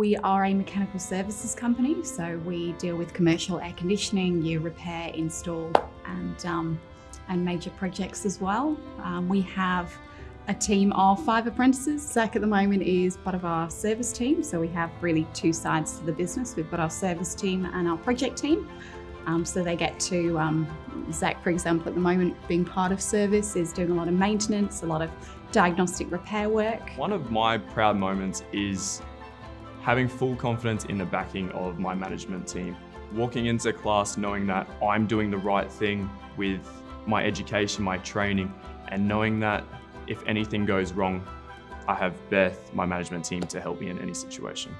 We are a mechanical services company, so we deal with commercial air conditioning, you repair, install, and um, and major projects as well. Um, we have a team of five apprentices. Zach at the moment is part of our service team, so we have really two sides to the business. We've got our service team and our project team. Um, so they get to, um, Zach, for example, at the moment, being part of service, is doing a lot of maintenance, a lot of diagnostic repair work. One of my proud moments is having full confidence in the backing of my management team. Walking into class knowing that I'm doing the right thing with my education, my training, and knowing that if anything goes wrong, I have Beth, my management team, to help me in any situation.